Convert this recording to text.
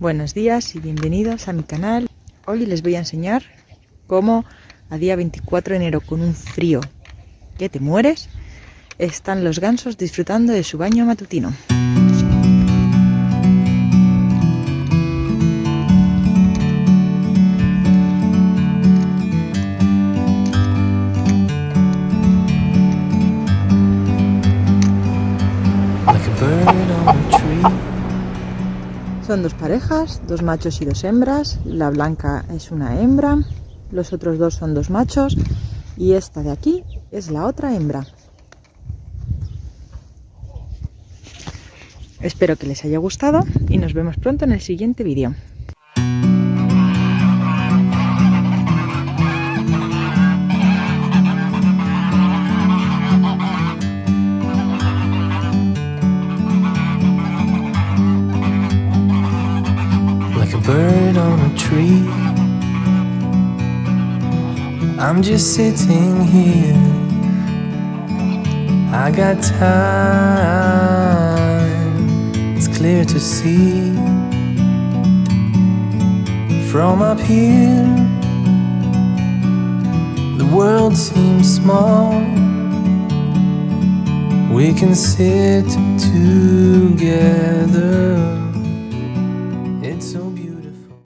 Buenos días y bienvenidos a mi canal. Hoy les voy a enseñar cómo a día 24 de enero con un frío que te mueres están los gansos disfrutando de su baño matutino. Son dos parejas, dos machos y dos hembras. La blanca es una hembra, los otros dos son dos machos y esta de aquí es la otra hembra. Espero que les haya gustado y nos vemos pronto en el siguiente vídeo. Bird on a tree. I'm just sitting here. I got time. It's clear to see. From up here The world seems small. We can sit together